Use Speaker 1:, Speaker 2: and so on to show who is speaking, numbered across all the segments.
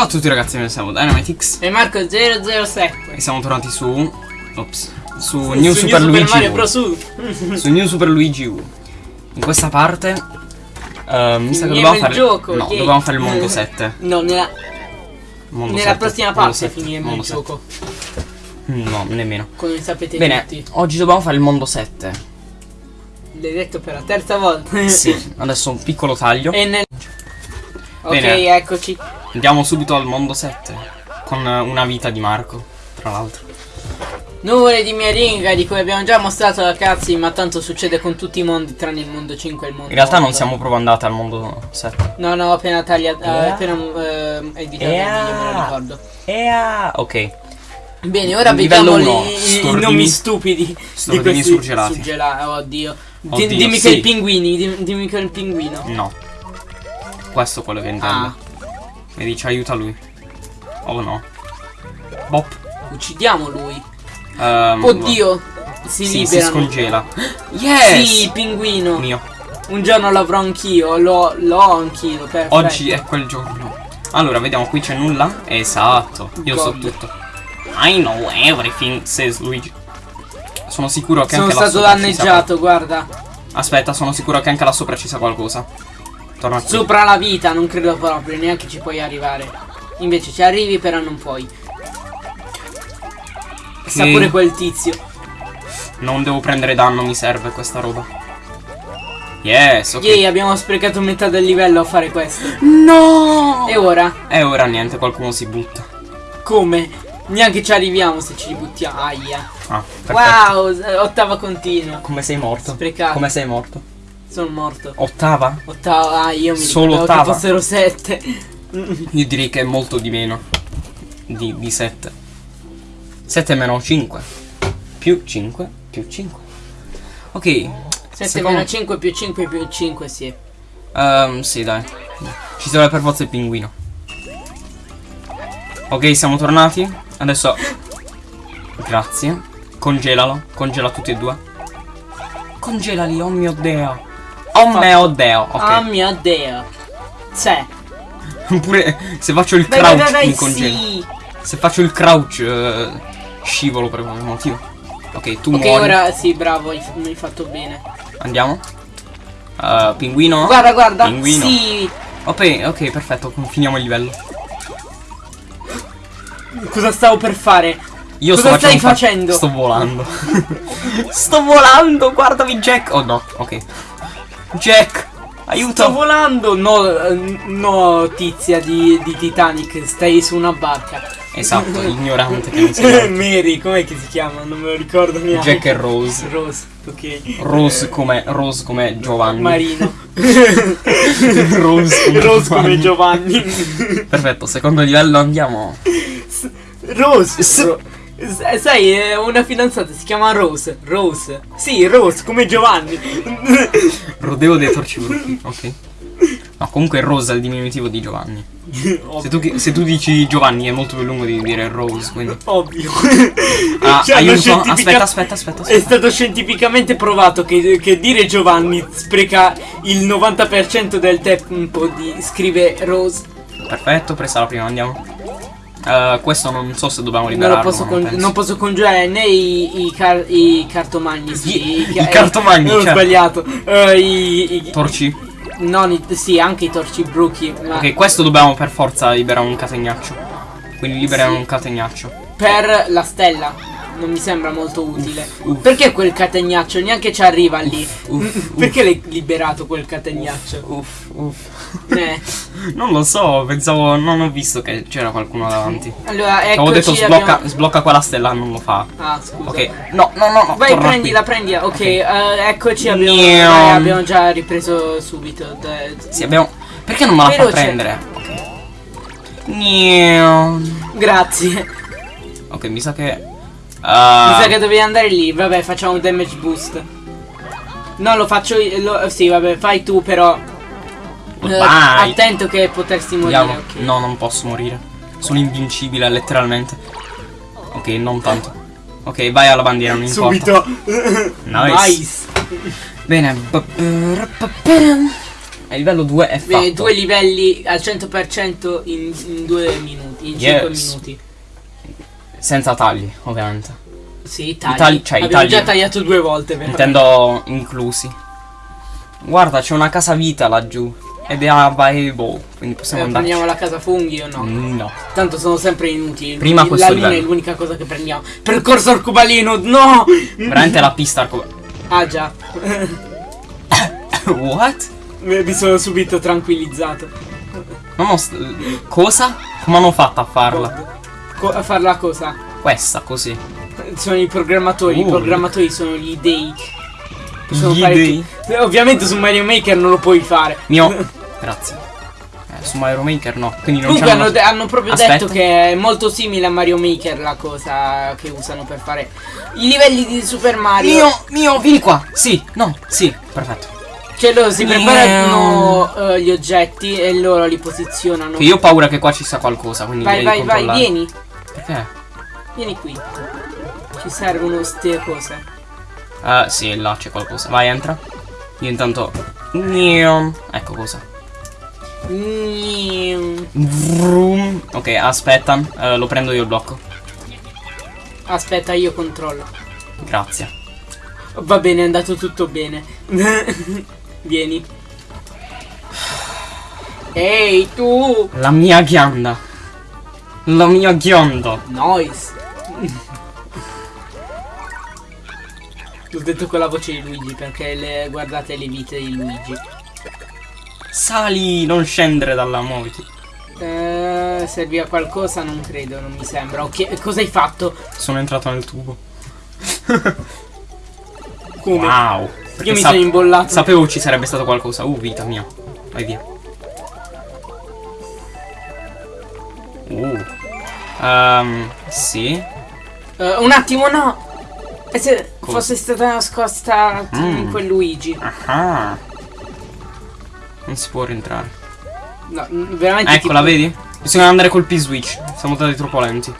Speaker 1: Ciao a tutti ragazzi, noi siamo Dynamitix
Speaker 2: E Marco 007
Speaker 1: e siamo tornati su... Ops. Su,
Speaker 2: Su
Speaker 1: New Super Luigi
Speaker 2: Mario
Speaker 1: U. Su New Super Luigi U. In questa parte... eh, mi sa che
Speaker 2: il
Speaker 1: fare...
Speaker 2: gioco,
Speaker 1: no,
Speaker 2: yay.
Speaker 1: dovevamo fare il mondo 7.
Speaker 2: No, nella,
Speaker 1: Mondo
Speaker 2: nella
Speaker 1: 7,
Speaker 2: prossima parte
Speaker 1: 7,
Speaker 2: finiremo il
Speaker 1: 7.
Speaker 2: gioco
Speaker 1: No, nemmeno.
Speaker 2: Come sapete
Speaker 1: Bene,
Speaker 2: tutti
Speaker 1: oggi dobbiamo fare il mondo 7.
Speaker 2: L'hai detto per la terza volta
Speaker 1: Sì, adesso un piccolo taglio.
Speaker 2: Nel... Ok,
Speaker 1: Bene.
Speaker 2: eccoci
Speaker 1: Andiamo subito al mondo 7. Con eh, una vita di Marco, tra l'altro.
Speaker 2: Nuvole di Meringa di cui abbiamo già mostrato la cazzi Ma tanto succede con tutti i mondi tranne il mondo 5 e il mondo
Speaker 1: In realtà non
Speaker 2: 8.
Speaker 1: siamo proprio andati al mondo 7.
Speaker 2: No, no, ho appena tagliato
Speaker 1: Yeah.
Speaker 2: eh, appena eh, editato il
Speaker 1: Yeah.
Speaker 2: video, me lo ricordo
Speaker 1: Ea, ok.
Speaker 2: Bene, ora
Speaker 1: Livello
Speaker 2: vediamo i, i nomi stupidi di
Speaker 1: Stordini
Speaker 2: questi
Speaker 1: surgelati.
Speaker 2: surgelati. Oddio. Di-
Speaker 1: Oddio,
Speaker 2: dimmi
Speaker 1: sì.
Speaker 2: che i pinguini, dim- dimmi che è il pinguino.
Speaker 1: No. Questo è quello che intendo.
Speaker 2: Ah,
Speaker 1: Vedi, ci aiuta lui. Oh no. Bop.
Speaker 2: uccidiamo lui.
Speaker 1: Ehm,
Speaker 2: Oddio, si
Speaker 1: Sì, si scongela. Yes!
Speaker 2: Sì, pinguino.
Speaker 1: Mio.
Speaker 2: Un giorno l'avrò anch'io, l'ho, l'ho anch'io. Perfetto.
Speaker 1: Oggi è quel giorno. Allora, vediamo, qui c'è nulla. Esatto. Io so
Speaker 2: God.
Speaker 1: tutto. I know everything, says Luigi. Sono sicuro che
Speaker 2: Sono
Speaker 1: anche là
Speaker 2: stato
Speaker 1: sopra ci sia
Speaker 2: danneggiato, guarda.
Speaker 1: Aspetta, sono sicuro che anche là sopra ci sia qualcosa. Torna qui.
Speaker 2: Sopra la vita, non credo proprio, neanche ci puoi arrivare. Invece ci arrivi, però non puoi. Sa pure quel tizio.
Speaker 1: Non devo prendere danno, mi serve questa roba. Yes, ok.
Speaker 2: Yay, abbiamo sprecato metà del livello a fare questo.
Speaker 1: No!
Speaker 2: E ora?
Speaker 1: E ora niente, qualcuno si butta.
Speaker 2: Come? Neanche ci arriviamo se ci buttiamo. Aia.
Speaker 1: Ah, perfetto.
Speaker 2: Wow, ottava continua.
Speaker 1: Come sei morto?
Speaker 2: Sprecato.
Speaker 1: Come sei morto?
Speaker 2: Sono morto.
Speaker 1: Ottava?
Speaker 2: Ottava. Ah, io mi
Speaker 1: Solo ottava?
Speaker 2: che fossero sette.
Speaker 1: Io direi che è molto di meno. Di, di 7. 7 meno 5. Più 5. Più 5. Ok.
Speaker 2: 7
Speaker 1: secondo-
Speaker 2: meno 5 più 5 più 5, sì.
Speaker 1: Ehm, sì, dai. Ci serve per forza il pinguino. Ok, siamo tornati. Adesso. Grazie. Congelalo. Congela tutti e due. Congelali, oh mio dio. Oh mio dio. Ok.
Speaker 2: Oh mio dio. C'è.
Speaker 1: Pure se faccio il crouch
Speaker 2: vai, vai, vai,
Speaker 1: mi congela.
Speaker 2: sì.
Speaker 1: Se faccio il crouch eh, scivolo per qualche motivo. Ok, tu
Speaker 2: Ok,
Speaker 1: muori.
Speaker 2: ora sì, bravo, hai, mi hai fatto bene.
Speaker 1: Andiamo. Uh, pinguino.
Speaker 2: Guarda, guarda.
Speaker 1: Pinguino.
Speaker 2: Sì.
Speaker 1: Ok, ok, perfetto. Finiamo il livello.
Speaker 2: Cosa stavo per fare?
Speaker 1: Io
Speaker 2: Cosa
Speaker 1: sto
Speaker 2: stai
Speaker 1: un fa-
Speaker 2: facendo?
Speaker 1: Sto volando. sto volando, guardami Jack. Oh no, ok. Jack, aiuto.
Speaker 2: Sto volando! No, eh, no, tizia di, di Titanic, stai su una barca.
Speaker 1: esatto, ignorante che non sei.
Speaker 2: Mary, com'è che si chiama? Non me lo ricordo neanche.
Speaker 1: Jack e Rose.
Speaker 2: Rose, ok.
Speaker 1: Rose come Rose come Giovanni.
Speaker 2: Marino.
Speaker 1: Rose come
Speaker 2: Rose come
Speaker 1: Giovanni.
Speaker 2: Giovanni.
Speaker 1: Perfetto, secondo livello andiamo.
Speaker 2: Rose.
Speaker 1: S-
Speaker 2: Ro- sai, è una fidanzata si chiama Rose. Rose. Sì, Rose come Giovanni.
Speaker 1: Rodeo dei torciburchi, ok. No, comunque Rose è il diminutivo di Giovanni. Se tu, se tu dici Giovanni è molto più lungo di dire Rose, quindi.
Speaker 2: Ovvio.
Speaker 1: Ah,
Speaker 2: Cioè,
Speaker 1: aiuto.
Speaker 2: scientifica-
Speaker 1: Aspetta, aspetta, aspetta,
Speaker 2: È
Speaker 1: aspetta.
Speaker 2: stato scientificamente provato che, che dire Giovanni spreca il 90% del tempo di scrive Rose.
Speaker 1: Perfetto, presa la prima, andiamo. Eh, questo non so se dobbiamo
Speaker 2: Non,
Speaker 1: liberarlo.
Speaker 2: lo posso
Speaker 1: penso.
Speaker 2: non posso congiurare né i, i, car- i cartomagni. Sì,
Speaker 1: I- i cartomagni,
Speaker 2: eh, Ho
Speaker 1: certo.
Speaker 2: sbagliato. Eh, i, i-
Speaker 1: Torci.
Speaker 2: non i- sì, anche i torci bruchi. Ma
Speaker 1: Ok, questo dobbiamo per forza liberare un catenaccio. Quindi liberiamo
Speaker 2: Sì.
Speaker 1: un catenaccio.
Speaker 2: per la stella. Non mi sembra molto utile.
Speaker 1: uff.
Speaker 2: Perché quel catenaccio neanche ci arriva lì?
Speaker 1: uff,
Speaker 2: Perché l'hai liberato quel catenaccio?
Speaker 1: Uff, uff.
Speaker 2: Eh.
Speaker 1: Non lo so, pensavo. Non ho visto che c'era qualcuno davanti.
Speaker 2: Allora, eccoci,
Speaker 1: Avevo detto sblocca,
Speaker 2: abbiamo-
Speaker 1: sblocca quella stella, non lo fa.
Speaker 2: Ah, scusa.
Speaker 1: Ok. No, no, no, no.
Speaker 2: Vai, prendila,
Speaker 1: qui.
Speaker 2: prendila. Ok,
Speaker 1: Ok.
Speaker 2: eh, eccoci, abbiamo, dai, abbiamo già ripreso subito. Dai.
Speaker 1: Sì, abbiamo. Perché non me la fa
Speaker 2: Veloce.
Speaker 1: prendere? Ok. Niau.
Speaker 2: Grazie.
Speaker 1: Ok, mi sa che.
Speaker 2: Mi
Speaker 1: ah,
Speaker 2: sa che dovevi andare lì. Vabbè, facciamo un damage boost. No, lo faccio io. lo- sì, vabbè, fai tu, però. Eh,
Speaker 1: Vai.
Speaker 2: attento che potresti morire.
Speaker 1: Andiamo.
Speaker 2: ok.
Speaker 1: No, non posso morire. Sono invincibile, letteralmente. Ok, non tanto. Ok, vai alla bandiera, non importa.
Speaker 2: Subito.
Speaker 1: Nice.
Speaker 2: Nice.
Speaker 1: Bene. E livello 2 è fatto.
Speaker 2: Eh, due livelli al 100% in, in due minuti, in
Speaker 1: Yes.
Speaker 2: 5 minuti.
Speaker 1: Senza tagli, ovviamente.
Speaker 2: Sì, tagli.
Speaker 1: tagli- cioè, i
Speaker 2: Abbiamo
Speaker 1: tagli-
Speaker 2: già tagliato due volte, però.
Speaker 1: Intendo inclusi. Guarda, c'è una casa vita laggiù. Ed è available. Quindi possiamo
Speaker 2: Eh,
Speaker 1: andare.
Speaker 2: prendiamo la casa funghi o no?
Speaker 1: No.
Speaker 2: Tanto sono sempre inutili.
Speaker 1: Prima
Speaker 2: la
Speaker 1: questo
Speaker 2: linea
Speaker 1: livello.
Speaker 2: è l'unica cosa che prendiamo. Percorso arcobaleno, no!
Speaker 1: Veramente la pista arco-
Speaker 2: Ah già.
Speaker 1: What?
Speaker 2: Mi sono subito tranquillizzato.
Speaker 1: Non ho Cosa? Come hanno fatto a farla?
Speaker 2: Co- a far la cosa?
Speaker 1: Questa, così.
Speaker 2: Sono i programmatori. I
Speaker 1: Uh.
Speaker 2: programmatori sono gli dei.
Speaker 1: Gli
Speaker 2: fare
Speaker 1: dei?
Speaker 2: Ovviamente su Mario Maker non lo puoi fare.
Speaker 1: Mio. Grazie. Eh, su Mario Maker no. Quindi non
Speaker 2: Comunque hanno, de- hanno proprio
Speaker 1: Aspetta.
Speaker 2: detto che è molto simile a Mario Maker la cosa che usano per fare i livelli di Super Mario.
Speaker 1: Mio, mio, vieni qua. Sì, no, sì, perfetto.
Speaker 2: Cioè loro si preparano eh, gli oggetti e loro li posizionano.
Speaker 1: Che io ho paura che qua ci sia qualcosa, quindi
Speaker 2: vai, vai, vai, vieni.
Speaker 1: Perché?
Speaker 2: Vieni qui. Ci servono ste cose.
Speaker 1: Eh, sì, là c'è qualcosa. Vai, entra. Io intanto. Ecco cosa. Vroom. Ok, aspetta. eh, lo prendo io il blocco.
Speaker 2: Aspetta, io controllo.
Speaker 1: Grazie.
Speaker 2: Va bene, è andato tutto bene. Vieni. Ehi, tu!
Speaker 1: La mia ghianda. La mia ghianda.
Speaker 2: Noise. L'ho detto con la voce di Luigi perché le, guardate le vite di Luigi.
Speaker 1: Sali, non scendere dalla moto.
Speaker 2: Eh, serve a qualcosa? Non credo, non mi sembra. Ok, cosa hai fatto?
Speaker 1: Sono entrato nel tubo.
Speaker 2: Come?
Speaker 1: Wow.
Speaker 2: Io mi sono imbollato.
Speaker 1: Sapevo ci sarebbe stato qualcosa. Uh, vita mia. Vai via. Uh. Ehm, sì.
Speaker 2: Eh, un attimo, no! E se
Speaker 1: Cosa?
Speaker 2: fosse stata nascosta in
Speaker 1: Mm.
Speaker 2: quel Luigi?
Speaker 1: Ah. Non si può rientrare.
Speaker 2: No, veramente
Speaker 1: Eccola,
Speaker 2: tipo-
Speaker 1: vedi? Bisogna andare col P-switch. Siamo stati troppo lenti.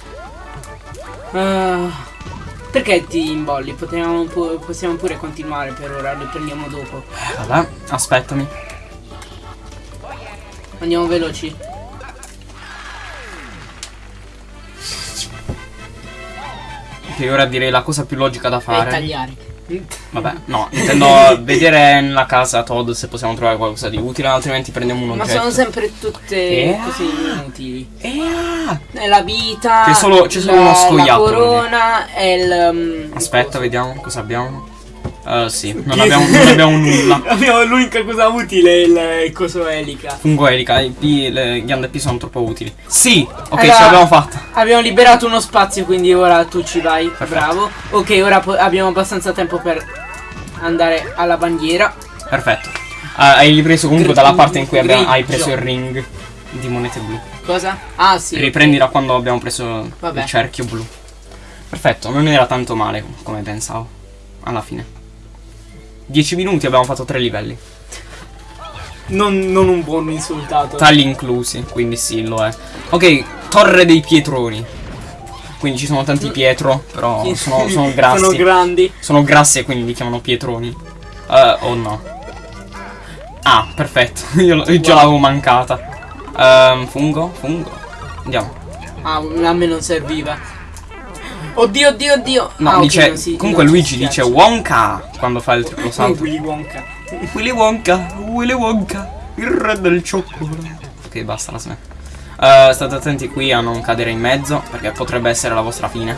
Speaker 2: Ah, perché ti imbolli? Potevamo pu- possiamo pure continuare per ora, li prendiamo dopo.
Speaker 1: Vabbè, aspettami.
Speaker 2: Andiamo veloci.
Speaker 1: Che ora direi la cosa più logica da fare.
Speaker 2: tagliare.
Speaker 1: Vabbè, no, intendo vedere nella casa Todd se possiamo trovare qualcosa di utile, altrimenti prendiamo un
Speaker 2: Ma
Speaker 1: oggetto.
Speaker 2: sono sempre tutte
Speaker 1: Eh.
Speaker 2: così inutili.
Speaker 1: Eh, ah.
Speaker 2: È la vita.
Speaker 1: C'è solo- solo uno scoiattolo
Speaker 2: La corona e il. um,
Speaker 1: Aspetta, vediamo cosa abbiamo. Uh, sì, non abbiamo, non abbiamo nulla.
Speaker 2: Abbiamo l'unica cosa utile, il, il coso elica.
Speaker 1: Fungo elica, i P, le ghiande P sono troppo utili. Sì, ok,
Speaker 2: Allora-
Speaker 1: ce l'abbiamo fatta.
Speaker 2: Abbiamo liberato uno spazio, quindi ora tu ci vai.
Speaker 1: Perfetto.
Speaker 2: Bravo. Ok, ora abbiamo abbastanza tempo per andare alla bandiera.
Speaker 1: Perfetto. Ah, hai ripreso comunque dalla parte in cui abbiamo- hai preso il ring di monete blu.
Speaker 2: Cosa? Ah, sì.
Speaker 1: Riprendi da quando abbiamo preso
Speaker 2: Vabbè.
Speaker 1: il cerchio blu. Perfetto, non era tanto male come pensavo. Alla fine. 10 minuti abbiamo fatto tre livelli.
Speaker 2: Non, non un buon insultato.
Speaker 1: Tagli inclusi, quindi sì, lo è. Ok, torre dei pietroni. Quindi ci sono tanti Pietro, però sono, sono grassi.
Speaker 2: Sono grandi.
Speaker 1: Sono grassi e quindi li chiamano pietroni. Eh, o no. Ah, perfetto. Io, io già
Speaker 2: Wow.
Speaker 1: l'avevo mancata. Ehm, fungo? Fungo. Andiamo.
Speaker 2: Ah, a me non serviva. Oddio, oddio, oddio.
Speaker 1: No,
Speaker 2: Ah,
Speaker 1: dice.
Speaker 2: non si-
Speaker 1: comunque
Speaker 2: si
Speaker 1: Luigi dice. Wonka quando fa il triplo salto.
Speaker 2: Willy Wonka.
Speaker 1: Willy Wonka, Willy Wonka, il re del cioccolato. Ok, basta, la smetto. Eh, state attenti qui a non cadere in mezzo, perché potrebbe essere la vostra fine.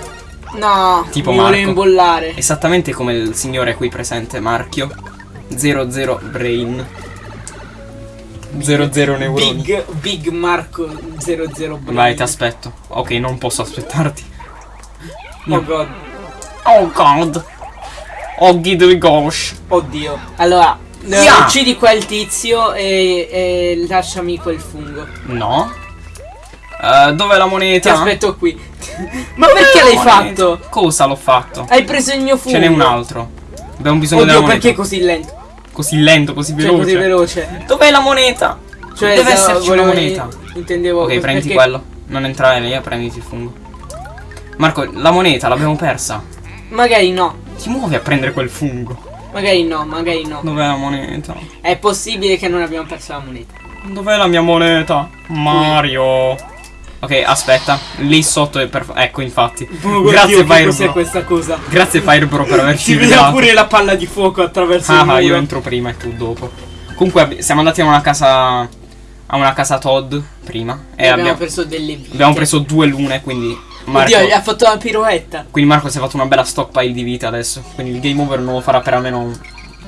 Speaker 2: No,
Speaker 1: Tipo
Speaker 2: mi
Speaker 1: Marco.
Speaker 2: imbollare.
Speaker 1: Esattamente come il signore qui presente, Marchio. 00 Brain. 00 neuroni.
Speaker 2: Big, Big Marco 00 Brain.
Speaker 1: Vai, ti aspetto. Ok, non posso aspettarti.
Speaker 2: Oh god.
Speaker 1: Oh god. Oh giddy gosh.
Speaker 2: Oddio. Allora,
Speaker 1: Yeah.
Speaker 2: uccidi quel tizio e, e lasciami quel fungo.
Speaker 1: No. Eh, dov'è la
Speaker 2: Ti
Speaker 1: moneta?
Speaker 2: aspetto qui. Ma perché l'hai fatto?
Speaker 1: Cosa l'ho fatto?
Speaker 2: Hai preso il mio fungo.
Speaker 1: Ce n'è un altro. Abbiamo bisogno della
Speaker 2: Oddio,
Speaker 1: moneta.
Speaker 2: perché così lento?
Speaker 1: Così lento, così
Speaker 2: Cioè,
Speaker 1: veloce.
Speaker 2: così veloce.
Speaker 1: Dov'è la moneta?
Speaker 2: Cioè,
Speaker 1: Deve esserci una moneta.
Speaker 2: Intendevo
Speaker 1: Ok,
Speaker 2: perché-
Speaker 1: prenditi quello. Non entrare lì, prenditi il fungo. Marco, la moneta l'abbiamo persa.
Speaker 2: Magari no.
Speaker 1: Ti muovi a prendere quel fungo.
Speaker 2: Magari no, magari no.
Speaker 1: Dov'è la moneta?
Speaker 2: È possibile che non abbiamo perso la moneta.
Speaker 1: Dov'è la mia moneta? Mario. Ok, aspetta. Lì sotto è perfetto. Ecco, infatti. Grazie,
Speaker 2: che cos'è
Speaker 1: Firebro.
Speaker 2: questa cosa?
Speaker 1: Grazie, Firebro, per averci
Speaker 2: Si vede
Speaker 1: guidato.
Speaker 2: pure la palla di fuoco attraverso il
Speaker 1: Ah,
Speaker 2: muro.
Speaker 1: io entro prima e tu dopo. Comunque, siamo andati a una casa. A una casa Todd prima. E
Speaker 2: E abbiamo,
Speaker 1: abbiamo,
Speaker 2: preso delle vite.
Speaker 1: abbiamo preso due lune, quindi. Marco,
Speaker 2: Oddio, gli ha fatto la piroetta.
Speaker 1: quindi Marco si è fatto una bella stockpile di vita adesso. Quindi il game over non lo farà per almeno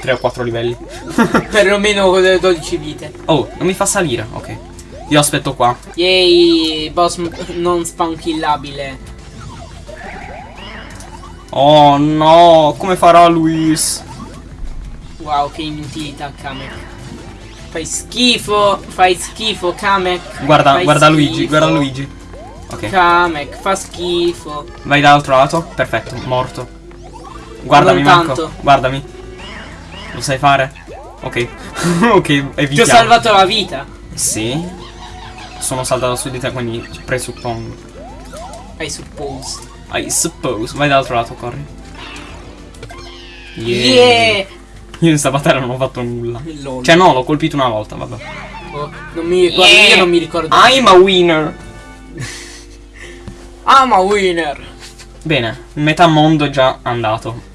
Speaker 1: 3 o 4 livelli.
Speaker 2: Perlomeno con le 12 vite.
Speaker 1: Oh, non mi fa salire. Ok. Io aspetto qua.
Speaker 2: Yay, boss non spawnkillabile.
Speaker 1: Oh no, come farà Luis?
Speaker 2: Wow, che inutilità, Kamek. Fai schifo, fai schifo, Kamek.
Speaker 1: Guarda,
Speaker 2: Fai
Speaker 1: guarda
Speaker 2: schifo.
Speaker 1: Luigi, guarda Luigi. Ok,
Speaker 2: Kamek, fa schifo.
Speaker 1: vai dall'altro lato. Perfetto, morto. Guardami, Marco. Guardami. Lo sai fare? Ok. ok,
Speaker 2: Ti
Speaker 1: evitiamo.
Speaker 2: ho salvato la vita.
Speaker 1: Sì. Sono saltato su di te, quindi presuppongo.
Speaker 2: I suppose.
Speaker 1: I suppose. Vai dall'altro lato, corri.
Speaker 2: Yeah!
Speaker 1: Io in sta battaglia non ho fatto nulla.
Speaker 2: Lol.
Speaker 1: Cioè no, l'ho colpito una volta, vabbè.
Speaker 2: Oh, non mi ricordo,
Speaker 1: Yeah.
Speaker 2: io non mi ricordo.
Speaker 1: I'm a winner.
Speaker 2: I'm a winner.
Speaker 1: Bene, metà mondo è già andato.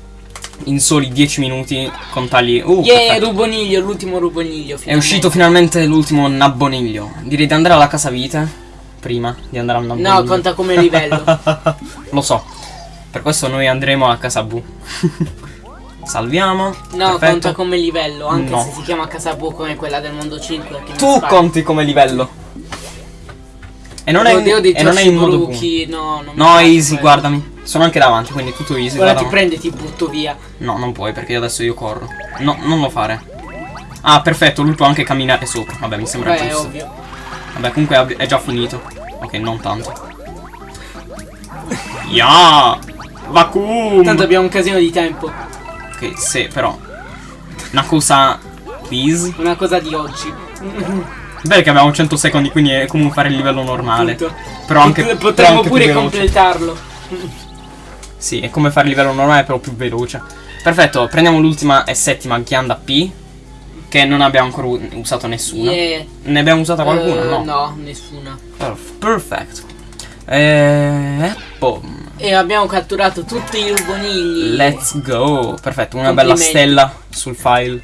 Speaker 1: In soli 10 minuti con tagli. Uh,
Speaker 2: yeah,
Speaker 1: perfetto.
Speaker 2: ruboniglio, l'ultimo ruboniglio.
Speaker 1: È
Speaker 2: finalmente.
Speaker 1: uscito finalmente l'ultimo nabboniglio. Direi di andare alla casa vite. Prima di andare al nabboniglio.
Speaker 2: No, conta come livello.
Speaker 1: Lo so. Per questo noi andremo a casa Bu. Salviamo.
Speaker 2: No,
Speaker 1: Perfetto.
Speaker 2: conta come livello, anche
Speaker 1: No.
Speaker 2: se si chiama casa bu come quella del mondo 5. Che mi
Speaker 1: Tu conti come livello. E non è,
Speaker 2: Oddio dei
Speaker 1: e non è in modo.
Speaker 2: Bruchi, no, non
Speaker 1: No, easy,
Speaker 2: quello.
Speaker 1: guardami. Sono anche davanti, quindi tutto easy.
Speaker 2: Ora
Speaker 1: guarda.
Speaker 2: ti prende e ti butto via.
Speaker 1: No, non puoi perché adesso io corro. No, non lo fare. Ah, perfetto, lui può anche camminare sopra. Vabbè, mi sembra
Speaker 2: Beh, è
Speaker 1: giusto.
Speaker 2: ovvio.
Speaker 1: Vabbè, comunque è già finito. Ok, non tanto. Ya! Vacuum!
Speaker 2: Tanto abbiamo un casino di tempo.
Speaker 1: Ok, sì, però. Una cosa. Please.
Speaker 2: Una cosa di oggi.
Speaker 1: Beh, che abbiamo 100 secondi, quindi è come fare il livello normale.
Speaker 2: Appunto.
Speaker 1: Però anche.
Speaker 2: Pot-
Speaker 1: però
Speaker 2: Potremmo
Speaker 1: anche
Speaker 2: pure completarlo.
Speaker 1: Sì, è come fare il livello normale, però più veloce. Perfetto, prendiamo l'ultima e settima ghianda P. Che non abbiamo ancora usato nessuna.
Speaker 2: Yeah.
Speaker 1: Ne abbiamo usata qualcuna?
Speaker 2: Eh,
Speaker 1: no.
Speaker 2: no, nessuna.
Speaker 1: Perf- Perfect. Eh, boom.
Speaker 2: E abbiamo catturato tutti i rubonigli.
Speaker 1: Let's go. Perfetto, una bella stella sul file.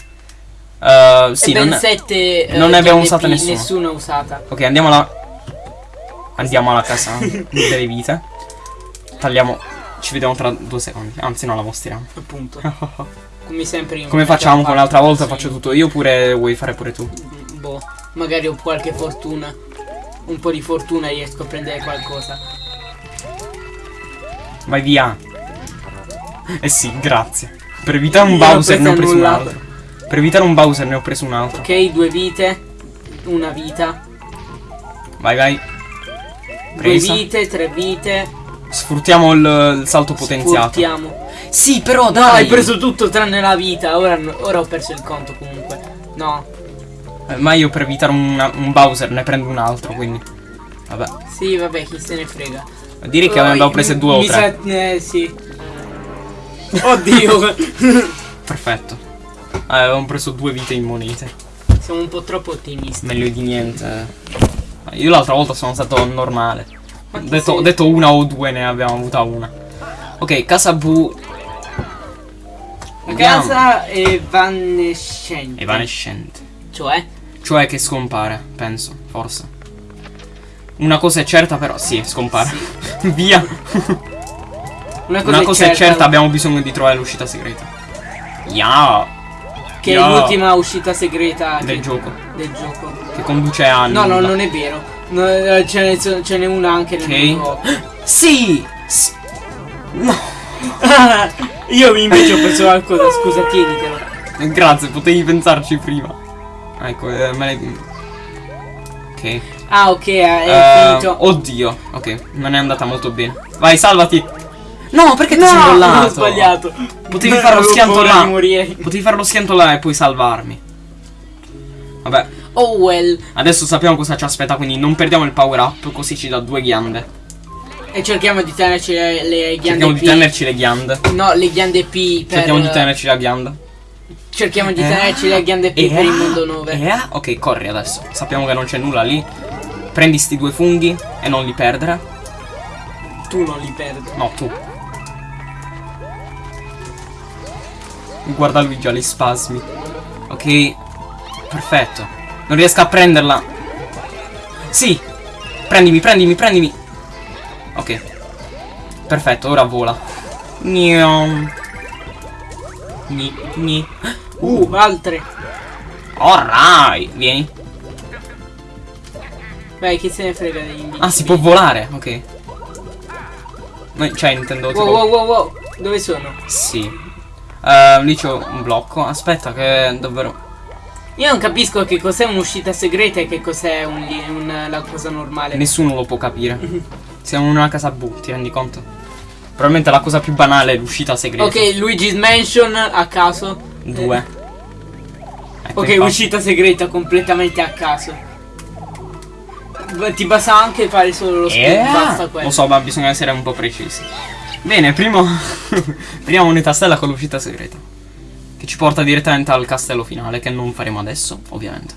Speaker 1: Uh, sì, non,
Speaker 2: sette. eh,
Speaker 1: non ne abbiamo
Speaker 2: GNP,
Speaker 1: usate nessuna.
Speaker 2: Nessuna usata.
Speaker 1: Ok, andiamo alla. Andiamo alla casa delle vite. Tagliamo. Ci vediamo tra due secondi. Anzi, no, la mostriamo.
Speaker 2: Appunto. Come sempre. in
Speaker 1: Come facciamo con l'altra volta?
Speaker 2: sì.
Speaker 1: Faccio tutto io oppure vuoi fare pure tu?
Speaker 2: Boh, magari ho qualche fortuna. Un po' di fortuna riesco a prendere qualcosa.
Speaker 1: Vai via. Eh sì, grazie. Per evitare un
Speaker 2: Io non
Speaker 1: Bowser ne ho
Speaker 2: preso
Speaker 1: un altro. Per evitare un Bowser ne ho preso un altro.
Speaker 2: Ok, due vite. Una vita.
Speaker 1: Vai, vai.
Speaker 2: Due
Speaker 1: Presa.
Speaker 2: vite, tre vite.
Speaker 1: Sfruttiamo il, il salto potenziato.
Speaker 2: Sfruttiamo.
Speaker 1: Sì, però
Speaker 2: No,
Speaker 1: dai.
Speaker 2: hai preso tutto tranne la vita. Ora, ora ho perso il conto comunque. No.
Speaker 1: Eh, Ma io per evitare una- un Bowser ne prendo un altro, quindi. Vabbè.
Speaker 2: Sì, vabbè, chi se ne frega.
Speaker 1: Direi che
Speaker 2: Oh,
Speaker 1: abbiamo prese due o tre.
Speaker 2: sa- eh, sì. Oddio.
Speaker 1: Perfetto. Eh, avevamo preso due vite in monete.
Speaker 2: Siamo un po' troppo ottimisti.
Speaker 1: Meglio di niente. Io l'altra volta sono stato normale. Detto, detto una o due, ne abbiamo avuta una. Ok, casa Bu.
Speaker 2: La
Speaker 1: Andiamo.
Speaker 2: casa è evanescente.
Speaker 1: Evanescente.
Speaker 2: Cioè?
Speaker 1: Cioè che scompare, penso, forse. Una cosa è certa, però. Sì, scompare. Via.
Speaker 2: Una cosa,
Speaker 1: Una cosa è certa, abbiamo bisogno di trovare l'uscita segreta. Ya.
Speaker 2: Che
Speaker 1: Ya.
Speaker 2: è l'ultima uscita segreta
Speaker 1: Del
Speaker 2: che-
Speaker 1: gioco.
Speaker 2: del gioco.
Speaker 1: Che conduce a.
Speaker 2: No, no, non è vero. No, eh, ce n'è, una anche nel mondo.
Speaker 1: Sì! S- No!
Speaker 2: Io invece ho preso qualcosa, scusa, tienitelo.
Speaker 1: Grazie, potevi pensarci prima. Ecco, eh, me l'hai. Ok.
Speaker 2: Ah, ok, è
Speaker 1: Eh,
Speaker 2: finito.
Speaker 1: oddio. Ok, non è andata molto bene. Vai, salvati! No, perché ti
Speaker 2: no,
Speaker 1: sei mollato?
Speaker 2: ho sbagliato.
Speaker 1: Potevi fare lo schianto là. Potevi fare lo schianto là e poi salvarmi. Vabbè,
Speaker 2: Oh well.
Speaker 1: adesso sappiamo cosa ci aspetta, quindi non perdiamo il power up, così ci dà due ghiande.
Speaker 2: E cerchiamo di tenerci le, le ghiande
Speaker 1: Cerchiamo
Speaker 2: P.
Speaker 1: di tenerci le ghiande.
Speaker 2: No, le ghiande P per...
Speaker 1: Cerchiamo di tenerci la ghianda.
Speaker 2: Cerchiamo di
Speaker 1: Eh,
Speaker 2: tenerci le ghiande P
Speaker 1: eh,
Speaker 2: per il mondo 9.
Speaker 1: eh, ok, corri adesso. Sappiamo che non c'è nulla lì. Prendi sti due funghi e non li perdere.
Speaker 2: Tu non li perdi.
Speaker 1: No, tu. Guarda lui già gli spasmi. Ok. Perfetto. Non riesco a prenderla. Sì. Prendimi, prendimi, prendimi. Ok. Perfetto, ora vola. Gnom. Gni, gni.
Speaker 2: Uh, altre.
Speaker 1: Alright. Vieni.
Speaker 2: Vai, chi se ne frega degli invincibi.
Speaker 1: Ah, si può volare. Ok. No, Cioè, intendo tipo...
Speaker 2: Wow, wow, wow, wow. Dove sono?
Speaker 1: Sì. Eh, lì c'ho un blocco. Aspetta che davvero...
Speaker 2: Io non capisco che cos'è un'uscita segreta e che cos'è un, un- la cosa normale.
Speaker 1: Nessuno lo può capire. Siamo in una casa bu, ti rendi conto? Probabilmente la cosa più banale è l'uscita segreta.
Speaker 2: Ok, Luigi's Mansion a caso.
Speaker 1: Due. Ecco,
Speaker 2: Ok,
Speaker 1: infatti.
Speaker 2: uscita segreta completamente a caso. Ti basta anche fare solo lo spin,
Speaker 1: Eh,
Speaker 2: basta quello.
Speaker 1: Lo so, ma bisogna essere un po' precisi. Bene, primo... prima moneta stella con l'uscita segreta. Che ci porta direttamente al castello finale, che non faremo adesso, ovviamente.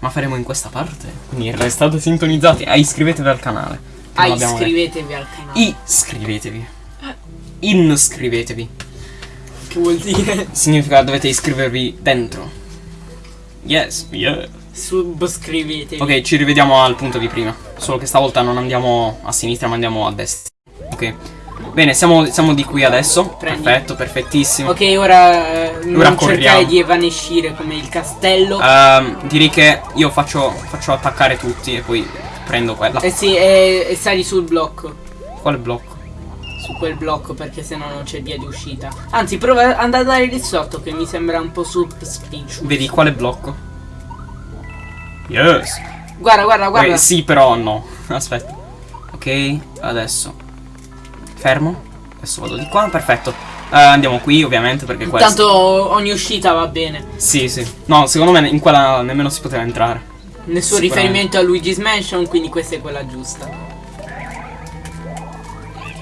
Speaker 1: Ma faremo in questa parte. Quindi restate sintonizzati e iscrivetevi al canale.
Speaker 2: Ah,
Speaker 1: detto.
Speaker 2: iscrivetevi al canale.
Speaker 1: Iscrivetevi. Inscrivetevi.
Speaker 2: Che vuol dire?
Speaker 1: Significa che dovete iscrivervi dentro. Yes, yeah.
Speaker 2: Subscrivetevi.
Speaker 1: Ok, ci rivediamo al punto di prima. Solo che stavolta non andiamo a sinistra, ma andiamo a destra. Ok. Bene, siamo, siamo di qui adesso.
Speaker 2: Prendi.
Speaker 1: Perfetto, perfettissimo.
Speaker 2: Ok, ora eh, non
Speaker 1: corriamo.
Speaker 2: cercare di evanescere come il castello.
Speaker 1: Ehm, direi che io faccio, faccio attaccare tutti e poi prendo quella.
Speaker 2: Eh sì, e, e sali sul blocco.
Speaker 1: Quale blocco?
Speaker 2: Su quel blocco perché sennò non c'è via di uscita. Anzi, prova ad andare lì sotto che mi sembra un po' subspicious.
Speaker 1: Vedi quale blocco? Yes.
Speaker 2: Guarda, guarda, guarda.
Speaker 1: Eh, sì, però no. Aspetta. Ok, adesso. Fermo. Adesso vado di qua, perfetto. Eh, andiamo qui, ovviamente, perché questo.
Speaker 2: Tanto ogni uscita va bene.
Speaker 1: Sì, sì. No, secondo me in quella nemmeno si poteva entrare.
Speaker 2: Nessun riferimento a Luigi's Mansion, quindi questa è quella giusta.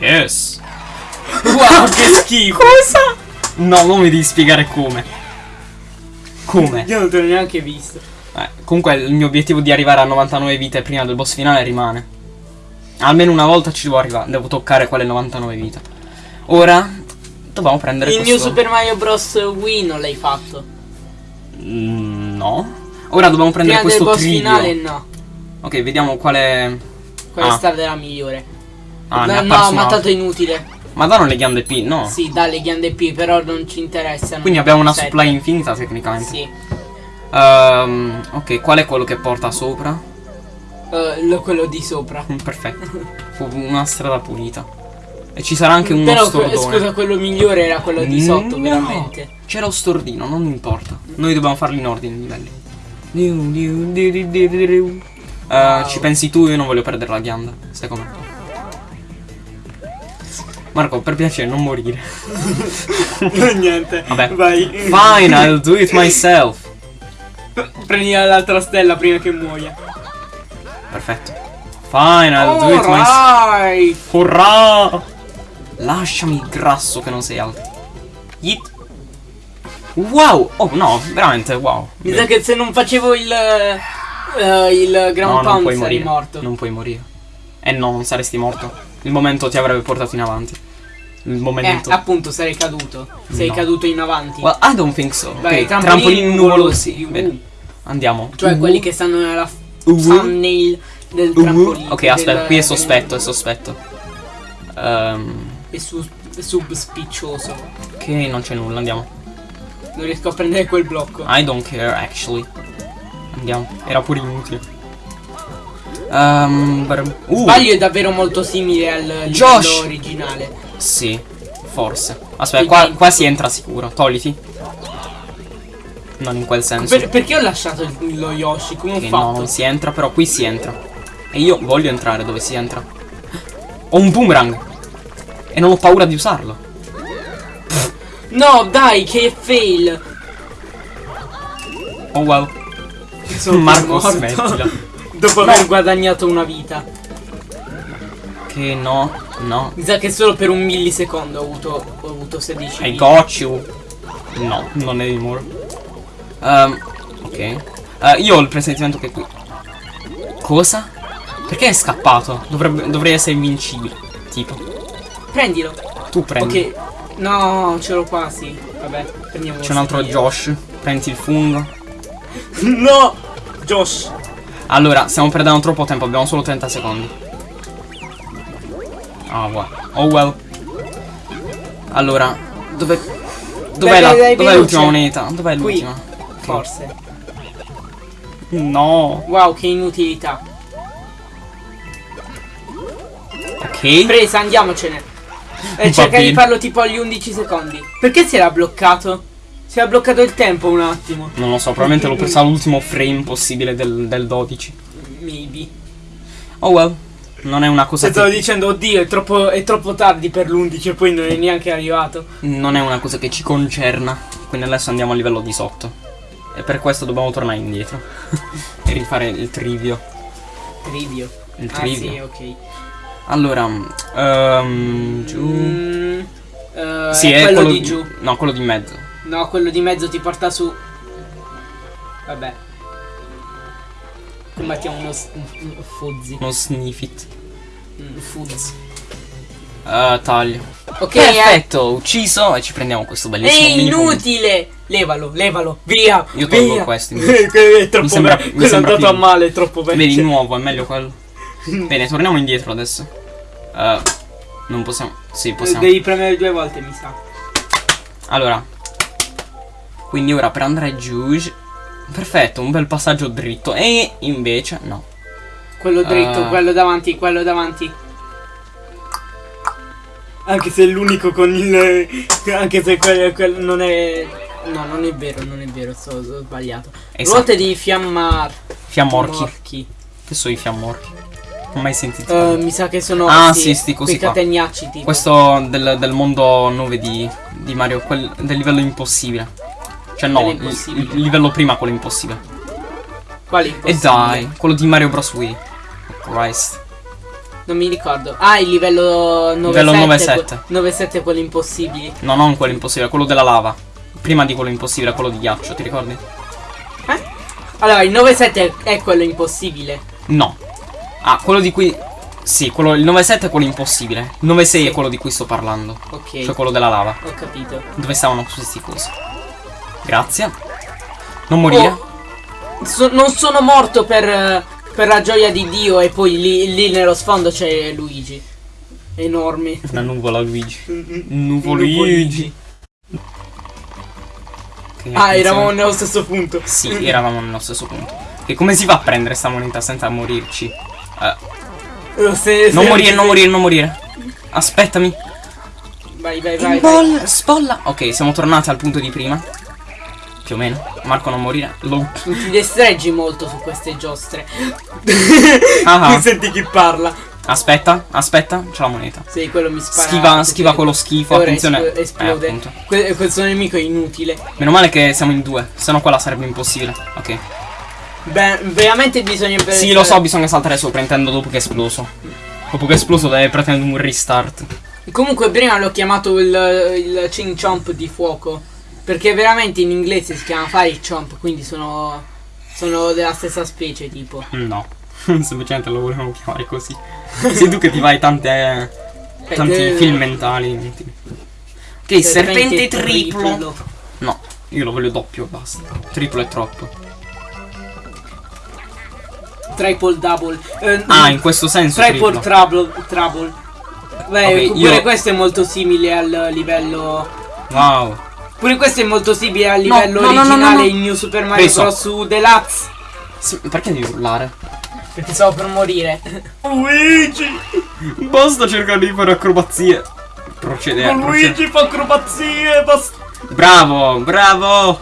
Speaker 1: Yes.
Speaker 2: Wow, che schifo!
Speaker 1: Cosa? No, non mi devi spiegare come. Come?
Speaker 2: Io non te l'ho neanche visto.
Speaker 1: Eh, comunque il mio obiettivo di arrivare a 99 vite prima del boss finale rimane. Almeno una volta ci devo arrivare, devo toccare quelle 99 vite. Ora dobbiamo prendere
Speaker 2: Il
Speaker 1: questo...
Speaker 2: mio Super Mario Bros. Wii non l'hai fatto.
Speaker 1: Mm, no. Ora dobbiamo prendere
Speaker 2: Prima
Speaker 1: questo trivio.
Speaker 2: finale no.
Speaker 1: Ok, vediamo quale...
Speaker 2: Quella
Speaker 1: Ah.
Speaker 2: è stata la migliore.
Speaker 1: Ah,
Speaker 2: no,
Speaker 1: ha
Speaker 2: no,
Speaker 1: perso
Speaker 2: ma
Speaker 1: una.
Speaker 2: tanto è inutile.
Speaker 1: Ma danno le ghiande P, no.
Speaker 2: Sì, dalle ghiande P, però non ci interessano.
Speaker 1: Quindi abbiamo una
Speaker 2: Sette.
Speaker 1: supply infinita tecnicamente.
Speaker 2: Sì.
Speaker 1: Ehm, ok, qual è quello che porta sopra?
Speaker 2: Lo- quello di sopra.
Speaker 1: Mm, Perfetto. Fu una strada pulita. E ci sarà anche uno
Speaker 2: Però
Speaker 1: stordone.
Speaker 2: scusa, quello migliore era quello di sotto,
Speaker 1: No.
Speaker 2: veramente.
Speaker 1: C'era lo stordino, non importa. Noi dobbiamo farli in ordine i livelli. Eh,
Speaker 2: Wow.
Speaker 1: Ci pensi tu, io non voglio perdere la ghianda. Stai con me. Marco, per piacere, non morire.
Speaker 2: Niente.
Speaker 1: Vabbè.
Speaker 2: Vai.
Speaker 1: Fine, I'll do it myself.
Speaker 2: Prendi l'altra stella prima che muoia.
Speaker 1: Perfetto. Fine, I'll do it myself. Urrà! Lasciami il grasso che non sei alto. Yeet. Wow! Oh no, veramente wow.
Speaker 2: Mi sa che se non facevo il. eh, il
Speaker 1: no,
Speaker 2: ground
Speaker 1: non
Speaker 2: pound sarei
Speaker 1: morire.
Speaker 2: morto.
Speaker 1: Non puoi morire. Eh no, non saresti morto. Il momento ti avrebbe portato in avanti. Il
Speaker 2: Eh,
Speaker 1: momento.
Speaker 2: appunto, sarei caduto. Sei
Speaker 1: No.
Speaker 2: caduto in avanti.
Speaker 1: Well, I don't think so.
Speaker 2: Vai,
Speaker 1: ok,
Speaker 2: trampolini
Speaker 1: trampolini nuvolosi. Bene.
Speaker 2: Uh.
Speaker 1: Andiamo.
Speaker 2: Cioè
Speaker 1: Uh.
Speaker 2: quelli che stanno nella
Speaker 1: Uh.
Speaker 2: Thumbnail del
Speaker 1: Uh.
Speaker 2: trampolino.
Speaker 1: Ok, aspetta,
Speaker 2: del-
Speaker 1: qui è
Speaker 2: del-
Speaker 1: sospetto, è sospetto. Ehm,
Speaker 2: È su- subspiccioso.
Speaker 1: ok, non c'è nulla, andiamo.
Speaker 2: Non riesco a prendere quel blocco.
Speaker 1: I don't care actually. Andiamo. Era pure inutile. Um, uh,
Speaker 2: Sbaglio è davvero molto simile al
Speaker 1: Josh!
Speaker 2: originale.
Speaker 1: Sì, forse. Aspetta, qua, qua si entra sicuro. Togliti. Non in quel senso.
Speaker 2: Per- perché ho lasciato il- lo Yoshi? Come ho
Speaker 1: Che no,
Speaker 2: fatto?
Speaker 1: non si entra, però qui si entra. E io voglio entrare dove si entra. Ho un boomerang. E non ho paura di usarlo.
Speaker 2: No, dai, che fail.
Speaker 1: Oh wow.
Speaker 2: Sono
Speaker 1: Marco, smettila.
Speaker 2: Dopo aver guadagnato una vita.
Speaker 1: Che no, no.
Speaker 2: Mi sa che solo per un millisecondo ho avuto, ho avuto 16
Speaker 1: I got you. No, non anymore. Um, ok. Eh, io ho il presentimento che qui. Cosa? Perché è scappato? Dovrebbe, dovrei essere invincibile. Tipo.
Speaker 2: Prendilo.
Speaker 1: Tu prendi.
Speaker 2: Ok. No, ce l'ho quasi. Vabbè, prendiamo
Speaker 1: C'è un altro
Speaker 2: questo.
Speaker 1: Josh. Prendi il fungo.
Speaker 2: No! Josh.
Speaker 1: Allora, stiamo perdendo troppo tempo, abbiamo solo 30 secondi. Ah, well. Oh well. Allora, dove. Dov'è l'ultima moneta? Dov'è l'ultima?
Speaker 2: Forse.
Speaker 1: No.
Speaker 2: Wow, che inutilità.
Speaker 1: Ok.
Speaker 2: Presa, andiamocene. E
Speaker 1: Va
Speaker 2: cerca di farlo tipo agli 11 secondi. Perché si era bloccato? Si era bloccato il tempo un attimo.
Speaker 1: Non lo so, probabilmente l'ho presa all'ultimo frame possibile del, del 12.
Speaker 2: Maybe.
Speaker 1: Oh well. Non è una cosa
Speaker 2: Stavo
Speaker 1: che.
Speaker 2: dicendo, oddio, è troppo, è troppo tardi per l'11 e poi non è neanche arrivato.
Speaker 1: Non è una cosa che ci concerna. Quindi adesso andiamo a livello di sotto. E per questo dobbiamo tornare indietro. e rifare il trivio.
Speaker 2: Trivio.
Speaker 1: Il
Speaker 2: Ah
Speaker 1: trivio.
Speaker 2: sì, ok.
Speaker 1: Allora. ehm, giù.
Speaker 2: Mm, eh,
Speaker 1: Sì,
Speaker 2: è
Speaker 1: è
Speaker 2: quello, di giù.
Speaker 1: No, quello di mezzo.
Speaker 2: No, quello di mezzo ti porta su. Vabbè. Combattiamo uno s- un fuzzi.
Speaker 1: Non sniff it.
Speaker 2: Un fuzz.
Speaker 1: Eh, taglio.
Speaker 2: Ok, eh.
Speaker 1: Perfetto, ucciso e ci prendiamo questo
Speaker 2: È
Speaker 1: bellissimo mini
Speaker 2: inutile! Levalo, levalo, via!
Speaker 1: Io tolgo
Speaker 2: via.
Speaker 1: questo, invece.
Speaker 2: è troppo
Speaker 1: Mi sembra- mi
Speaker 2: è
Speaker 1: sembra
Speaker 2: andato a
Speaker 1: più-
Speaker 2: male, è troppo vecchio.
Speaker 1: Vedi, nuovo, è meglio quello. Bene, torniamo indietro adesso. Eh, non possiamo. Sì, possiamo.
Speaker 2: Devi premere due volte, mi sa.
Speaker 1: Allora. Quindi ora per andare giù. Perfetto, un bel passaggio dritto. E invece, no.
Speaker 2: Quello dritto,
Speaker 1: Ah.
Speaker 2: quello davanti, quello davanti. Anche se è l'unico con il. Anche se quello, quello non è. No, non è vero, non è vero, sto, ho sbagliato.
Speaker 1: Esatto.
Speaker 2: Ruote di fiammar.
Speaker 1: Fiammorchi.
Speaker 2: Morchi.
Speaker 1: Che sono i fiammorchi? Non ho mai sentito.
Speaker 2: Eh,
Speaker 1: parlare.
Speaker 2: mi sa che sono.
Speaker 1: Ah, sì, sti cosi
Speaker 2: quei
Speaker 1: qua.
Speaker 2: catenacci tipo.
Speaker 1: Questo del, del mondo 9 di, di Mario, quel, del livello impossibile. Cioè no, il,
Speaker 2: impossibile.
Speaker 1: il livello prima quello impossibile.
Speaker 2: Quali?
Speaker 1: E
Speaker 2: impossibili?
Speaker 1: dai, quello di Mario Bros. Wii. Oh, Christ.
Speaker 2: Non mi ricordo. Ah, il livello 9-7.
Speaker 1: Livello 9-7.
Speaker 2: 9-7 quelli impossibili.
Speaker 1: No, non quello impossibile, quello della lava. Prima di quello impossibile, quello di ghiaccio, ti ricordi?
Speaker 2: Eh? Allora, il 9-7 è quello impossibile.
Speaker 1: No. Ah, quello di cui. Sì, quello, il 9-7 è quello impossibile. Il 9-6
Speaker 2: Sì.
Speaker 1: è quello di cui sto parlando.
Speaker 2: Ok.
Speaker 1: Cioè quello della lava.
Speaker 2: Ho capito.
Speaker 1: Dove stavano questi cosi. Grazie. Non morire.
Speaker 2: Oh, so- non sono morto per, eh, per la gioia di Dio e poi lì, lì nello sfondo c'è Luigi. Enorme.
Speaker 1: Una nuvola Luigi.
Speaker 2: Nuvo
Speaker 1: Luigi. Ok,
Speaker 2: Ah, eravamo nello stesso punto.
Speaker 1: Sì, eravamo nello stesso punto. E come si fa a prendere sta moneta senza morirci? Eh,
Speaker 2: se-
Speaker 1: non
Speaker 2: se-
Speaker 1: morire,
Speaker 2: se-
Speaker 1: non morire, non morire. Aspettami.
Speaker 2: Vai, vai, vai. vai.
Speaker 1: Spolla. Ok, siamo tornati al punto di prima. Più o meno. Marco non morire. Lo...
Speaker 2: Non ti destreggi molto su queste giostre.
Speaker 1: Ah.
Speaker 2: Qui senti chi parla.
Speaker 1: Aspetta, aspetta, c'è la moneta.
Speaker 2: Sì, quello mi spara.
Speaker 1: Schiva, schiva quello schifo, attenzione.
Speaker 2: espl- esplode.
Speaker 1: Eh.
Speaker 2: Que- questo nemico è inutile.
Speaker 1: Meno male che siamo in due, sennò quella sarebbe impossibile. Ok.
Speaker 2: Beh, veramente bisogna
Speaker 1: Sì, lo so, bisogna saltare sopra, intendo dopo che è esploso. Dopo che è esploso deve pretendere un restart.
Speaker 2: Comunque prima l'ho chiamato il, il Ching Chomp di fuoco. Perché veramente in inglese si chiama Fire Chomp, quindi sono. sono della stessa specie tipo.
Speaker 1: No. Semplicemente lo volevamo chiamare così. Sei tu che ti vai tante. tanti
Speaker 2: Eh,
Speaker 1: film mentali. inutili. Ok, serpente triplo. No, io lo voglio doppio basta. Triplo è troppo.
Speaker 2: Triple double. Eh,
Speaker 1: Ah, in questo senso.
Speaker 2: Triple
Speaker 1: triplo.
Speaker 2: trouble. trouble. Beh,
Speaker 1: Ok,
Speaker 2: pure
Speaker 1: io-
Speaker 2: questo è molto simile al livello.
Speaker 1: Wow.
Speaker 2: Pure questo è molto simile al livello
Speaker 1: no, no, no,
Speaker 2: originale
Speaker 1: no, no.
Speaker 2: in New Super Mario
Speaker 1: Preso.
Speaker 2: Bros. su Deluxe.
Speaker 1: Sì, perché devi urlare?
Speaker 2: Perché stavo per morire.
Speaker 1: Luigi! Basta cercare di fare acrobazie. Procedere. procedere.
Speaker 2: fa acrobazie. Basta.
Speaker 1: Bravo, bravo!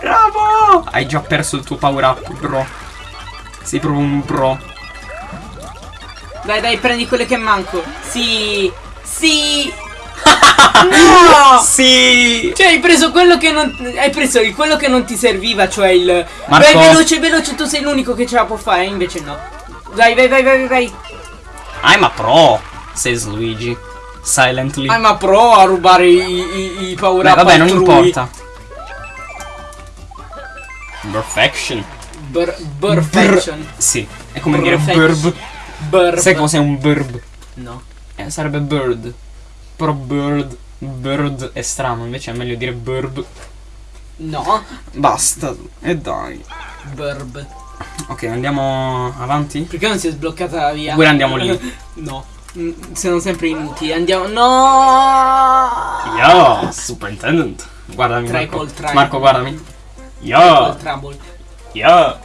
Speaker 1: Bravo! Hai già perso il tuo power up, bro. Sei proprio un pro.
Speaker 2: Dai, dai, prendi quelle che manco. Sì. Sì. No!
Speaker 1: Sì!
Speaker 2: Cioè, hai preso quello che non. Hai preso il- quello che non ti serviva, cioè il.
Speaker 1: Marco.
Speaker 2: Vai veloce, veloce, tu sei l'unico che ce la può fare, invece no. Vai, vai, vai, vai, vai.
Speaker 1: I'm a pro, says Luigi. Silently.
Speaker 2: I'm a pro a rubare i, i, i power
Speaker 1: Beh,
Speaker 2: up
Speaker 1: vabbè, non importa. Perfection.
Speaker 2: Bur- Perfection.
Speaker 1: Sì, è come dire
Speaker 2: Perfection.
Speaker 1: burb.
Speaker 2: Burb.
Speaker 1: Sai cos'è un burb?
Speaker 2: No.
Speaker 1: Eh, sarebbe bird. Però bird. Bird è strano, invece è meglio dire burb.
Speaker 2: No.
Speaker 1: Basta. E dai.
Speaker 2: Burb.
Speaker 1: Ok, andiamo avanti.
Speaker 2: Perché non si è sbloccata la via?
Speaker 1: Oppure andiamo lì.
Speaker 2: no. Mm, Sono sempre inutili. Andiamo. No!
Speaker 1: Yo, superintendent. Guardami Marco.
Speaker 2: Triple.
Speaker 1: Marco, guardami. Yo, yo.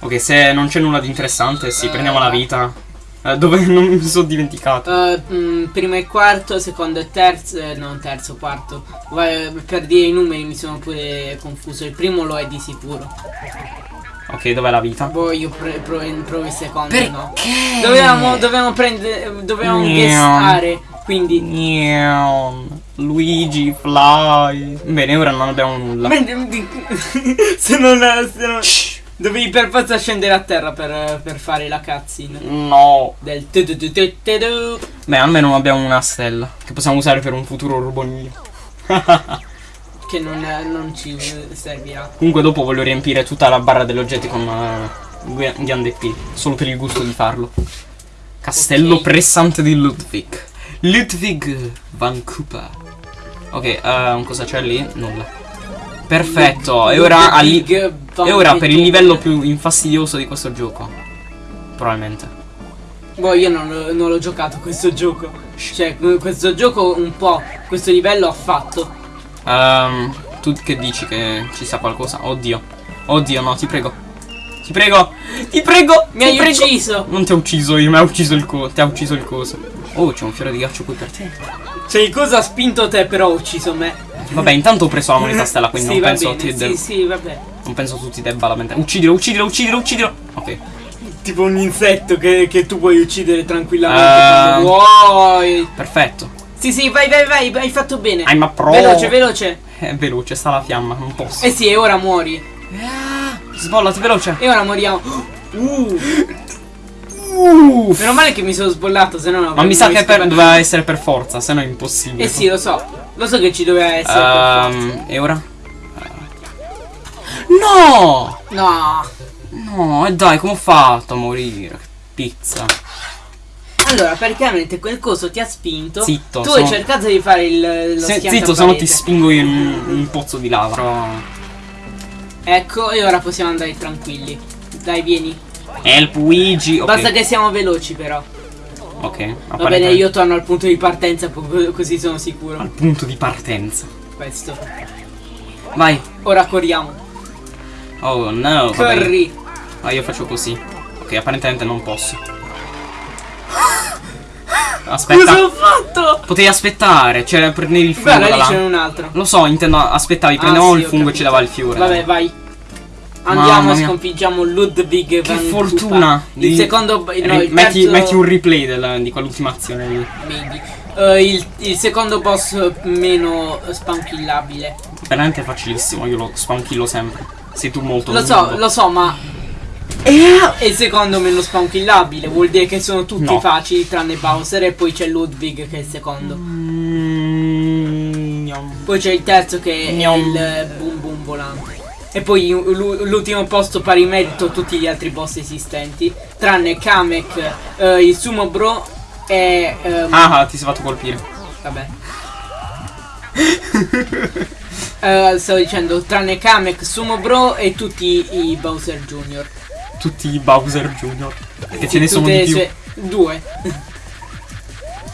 Speaker 1: Ok, se non c'è nulla di interessante, sì,
Speaker 2: Eh.
Speaker 1: prendiamo la vita. Eh, dove non mi sono dimenticato.
Speaker 2: Uh, primo e quarto, secondo e terzo, eh, non terzo, quarto. Per dire i numeri mi sono pure confuso. Il primo lo è di sicuro.
Speaker 1: Ok, dov'è la vita?
Speaker 2: Boh, io provo, provo il secondo,
Speaker 1: Perché?
Speaker 2: no. Dovevamo, dovevamo prendere, dovevamo
Speaker 1: Niam.
Speaker 2: guessare. Quindi,
Speaker 1: Neon. Luigi, Fly. Bene, ora non abbiamo nulla.
Speaker 2: se non, se non dovevi per forza scendere a terra per, per fare la cutscene
Speaker 1: No.
Speaker 2: del tu tu tu tu tu.
Speaker 1: Beh, almeno abbiamo una stella che possiamo usare per un futuro rubonio.
Speaker 2: che non, non ci servirà.
Speaker 1: Comunque dopo voglio riempire tutta la barra degli oggetti con uh, Ghiande P, solo per il gusto di farlo. Castello
Speaker 2: Ok.
Speaker 1: pressante di Ludwig. Ludwig van Cooper. Ok, uh, cosa c'è lì? Nulla. Perfetto, e ora, al e ora per il livello più infastidioso di questo gioco. Probabilmente.
Speaker 2: Boh, io non, non l'ho giocato questo gioco. Cioè, questo gioco un po', questo livello ha fatto.
Speaker 1: Ehm, tu che dici che ci sia qualcosa? Oddio. Oddio, no, ti prego. Ti prego. Ti prego.
Speaker 2: Mi
Speaker 1: ti
Speaker 2: hai
Speaker 1: prego.
Speaker 2: ucciso!
Speaker 1: Non ti ho ucciso io, mi ha ucciso il co. Ti ha ucciso il coso. Oh, c'è un fiore di ghiaccio qui per te.
Speaker 2: Cioè, cosa ha spinto te, però ha ucciso me.
Speaker 1: Vabbè, intanto ho preso la moneta stella, quindi
Speaker 2: sì,
Speaker 1: non penso
Speaker 2: bene,
Speaker 1: ti
Speaker 2: sì, sì, vabbè.
Speaker 1: Non penso tu ti debba lamentare. Uccidilo, uccidilo, uccidilo, uccidilo. Ok.
Speaker 2: Tipo un insetto che, che tu puoi uccidere tranquillamente quando vuoi.
Speaker 1: Perfetto.
Speaker 2: Sì, sì, vai, vai, vai, hai fatto bene.
Speaker 1: I'm a pro.
Speaker 2: Veloce, veloce.
Speaker 1: È veloce, sta la fiamma, non posso.
Speaker 2: Eh sì, e ora muori.
Speaker 1: Ah, Sbollati veloce.
Speaker 2: E ora moriamo. Uh,
Speaker 1: Uff.
Speaker 2: meno male che mi sono sbollato, se no non
Speaker 1: Ma mi sa che per- doveva essere per forza, se no è impossibile.
Speaker 2: Eh sì, lo so. Lo so che ci doveva essere. per
Speaker 1: Ehm, e ora? No!
Speaker 2: No.
Speaker 1: No, e dai, come ho fatto a morire? Che pizza.
Speaker 2: Allora, praticamente quel coso ti ha spinto.
Speaker 1: Zitto,
Speaker 2: Tu
Speaker 1: sono-
Speaker 2: hai cercato di fare il lo
Speaker 1: Se- zitto, se no ti spingo in un pozzo di lava. Però...
Speaker 2: Ecco, e ora possiamo andare tranquilli. Dai, vieni.
Speaker 1: Help Luigi. Ok.
Speaker 2: Basta che siamo veloci, però.
Speaker 1: Ok.
Speaker 2: Va bene, io torno al punto di partenza, così sono sicuro.
Speaker 1: Al punto di partenza.
Speaker 2: Questo.
Speaker 1: Vai.
Speaker 2: Ora corriamo.
Speaker 1: Oh no.
Speaker 2: Corri.
Speaker 1: Ah, io faccio così. Ok, apparentemente non posso.
Speaker 2: Cosa
Speaker 1: Aspetta.
Speaker 2: ho fatto?
Speaker 1: Potevi aspettare. Cioè, prendevi il fungo
Speaker 2: Guarda,
Speaker 1: da
Speaker 2: lì
Speaker 1: là.
Speaker 2: c'è un altro.
Speaker 1: Lo so, intendo aspettavi,
Speaker 2: Ah,
Speaker 1: prendevamo
Speaker 2: sì,
Speaker 1: il fungo e ci dava il fiore.
Speaker 2: Vabbè, vai. Andiamo e sconfiggiamo Ludwig
Speaker 1: Che
Speaker 2: van
Speaker 1: fortuna!
Speaker 2: Cooper. Il secondo. No,
Speaker 1: Ri-
Speaker 2: il
Speaker 1: metti,
Speaker 2: terzo-
Speaker 1: metti un replay del- di quell'ultima azione lì.
Speaker 2: Maybe. Eh, il, il secondo boss meno spawnkillabile.
Speaker 1: Veramente facilissimo, io lo spankillo sempre. Sei tu molto
Speaker 2: Lo so, lo so, ma. È il secondo meno spawnkillabile. Vuol dire che sono tutti
Speaker 1: No.
Speaker 2: facili tranne Bowser. E poi c'è Ludwig che è il secondo.
Speaker 1: Mm.
Speaker 2: Poi c'è il terzo che è
Speaker 1: Gnom.
Speaker 2: il eh, boom boom volante. E poi l'u- l'ultimo posto pari merito tutti gli altri boss esistenti. Tranne Kamek, eh, il Sumo Bro e. ehm,
Speaker 1: Ah, ah, ti sei fatto colpire.
Speaker 2: Vabbè. Eh, stavo dicendo, tranne Kamek, Sumo Bro e tutti i Bowser Jr.
Speaker 1: Tutti i Bowser Junior. Perché ce ne sono di più.
Speaker 2: Due.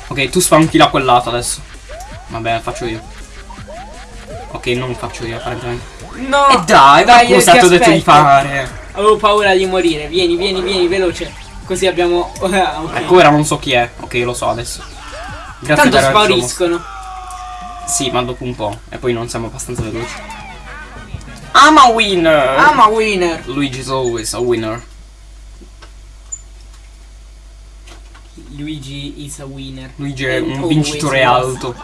Speaker 1: Ok, tu spankilla quel lato adesso. Vabbè, faccio io. Ok, non faccio io, apparentemente.
Speaker 2: No!
Speaker 1: E dai,
Speaker 2: dai,
Speaker 1: dai, cosa
Speaker 2: ti
Speaker 1: ti ho detto di fare?
Speaker 2: Avevo paura di morire. Vieni, vieni, vieni, veloce. Così abbiamo. Ah, ok.
Speaker 1: Ecco, ora non so chi è. Ok, lo so adesso. Grazie
Speaker 2: Tanto spariscono.
Speaker 1: Sì, ma dopo un po'. E poi non siamo abbastanza veloci. I'm a winner!
Speaker 2: I'm a winner.
Speaker 1: Luigi's always a winner.
Speaker 2: Luigi is a winner.
Speaker 1: Luigi è
Speaker 2: And
Speaker 1: un vincitore alto.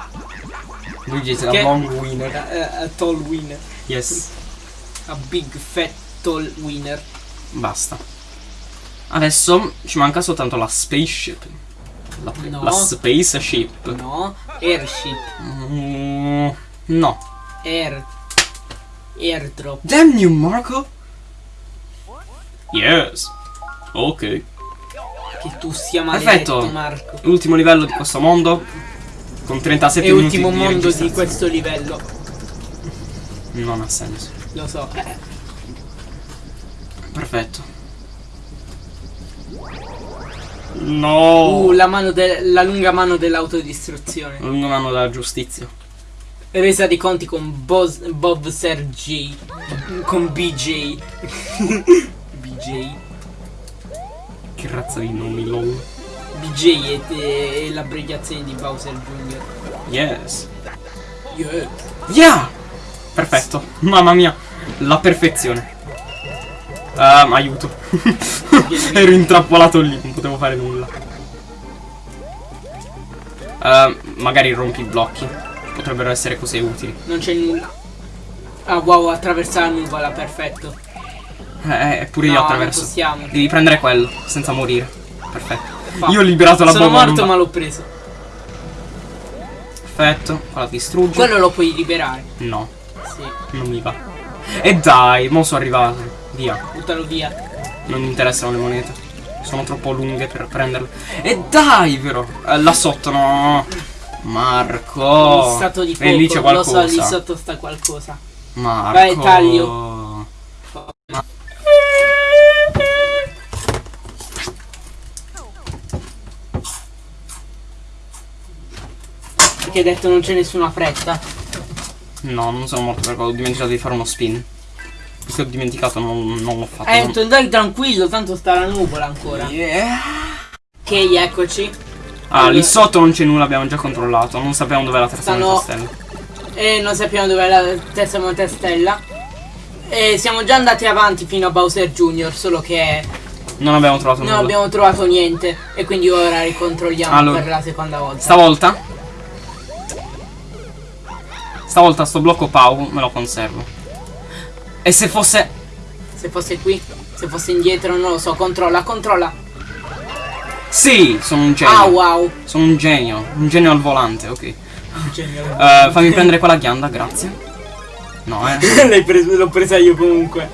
Speaker 1: Luigi is a long winner.
Speaker 2: A, a tall winner.
Speaker 1: Yes.
Speaker 2: A big fat tall winner.
Speaker 1: Basta. Adesso ci manca soltanto la spaceship. La,
Speaker 2: No.
Speaker 1: la spaceship.
Speaker 2: No. Airship.
Speaker 1: Mm, no.
Speaker 2: Air. Airdrop.
Speaker 1: Damn you, Marco! Yes. Ok.
Speaker 2: Che tu sia maledetto,
Speaker 1: Perfetto.
Speaker 2: Marco.
Speaker 1: Ultimo livello di questo mondo. Con 37
Speaker 2: È
Speaker 1: minuti
Speaker 2: ultimo
Speaker 1: di
Speaker 2: mondo di questo livello.
Speaker 1: Non ha senso.
Speaker 2: Lo so.
Speaker 1: Perfetto. No.
Speaker 2: Uh, la, mano la lunga mano dell'autodistruzione.
Speaker 1: Lungo mano della giustizia.
Speaker 2: Resa di conti con Bos- Bob Sergi. Con BJ. BJ.
Speaker 1: Che razza di nomi, lol.
Speaker 2: BJ è, è l'abbreviazione di Bowser Jr.
Speaker 1: Yes.
Speaker 2: Yeah.
Speaker 1: Yeah! Perfetto. Mamma mia. La perfezione. Ehm, aiuto. Ero intrappolato lì, non potevo fare nulla. Ehm, magari rompi i blocchi. Potrebbero essere cose utili.
Speaker 2: Non c'è nulla. Ah wow, attraversa la nuvola, perfetto.
Speaker 1: Eh, eh, pure io
Speaker 2: No,
Speaker 1: attraverso.
Speaker 2: non possiamo.
Speaker 1: Devi prendere quello, senza morire. Perfetto.
Speaker 2: Fa-
Speaker 1: Io ho liberato la
Speaker 2: Sono
Speaker 1: bomba.
Speaker 2: morto ma l'ho preso.
Speaker 1: Perfetto. La distruggo.
Speaker 2: Quello lo puoi liberare.
Speaker 1: No,
Speaker 2: Sì,
Speaker 1: non mi va. E dai, mo sono arrivato. Via.
Speaker 2: buttalo via.
Speaker 1: Non mi interessano le monete. Sono troppo lunghe per prenderle. E dai, però. Eh, là sotto, no. Marco.
Speaker 2: Il stato di fuoco.
Speaker 1: E lì c'è
Speaker 2: Lo so,
Speaker 1: qualcosa.
Speaker 2: lì sotto sta qualcosa.
Speaker 1: Marco.
Speaker 2: Vai, taglio. Perché hai detto non c'è nessuna fretta.
Speaker 1: No, non sono morto perché ho dimenticato di fare uno spin. Perché ho dimenticato, non, non l'ho fatto.
Speaker 2: Eh,
Speaker 1: non-
Speaker 2: Anton, dai tranquillo, tanto sta la nuvola ancora.
Speaker 1: Yeah.
Speaker 2: Ok, eccoci.
Speaker 1: Ah, lì sotto non c'è nulla, abbiamo già controllato. Non sappiamo dov'è la terza
Speaker 2: Stanno-
Speaker 1: stella.
Speaker 2: E non sappiamo dov'è la terza montestella. E siamo già andati avanti fino a Bowser Jr. Solo che
Speaker 1: Non abbiamo trovato
Speaker 2: non
Speaker 1: nulla.
Speaker 2: abbiamo trovato niente. E quindi ora ricontrolliamo
Speaker 1: Allora.
Speaker 2: per la seconda volta.
Speaker 1: Stavolta Stavolta sto blocco Pau me lo conservo E se fosse
Speaker 2: Se fosse qui, se fosse indietro, non lo so. Controlla, controlla.
Speaker 1: Sì, sono un genio
Speaker 2: Ah, wow.
Speaker 1: Sono un genio Un genio al volante, ok
Speaker 2: Genio.
Speaker 1: Eh, Fammi prendere quella ghianda, grazie No, eh
Speaker 2: l'ho presa io comunque.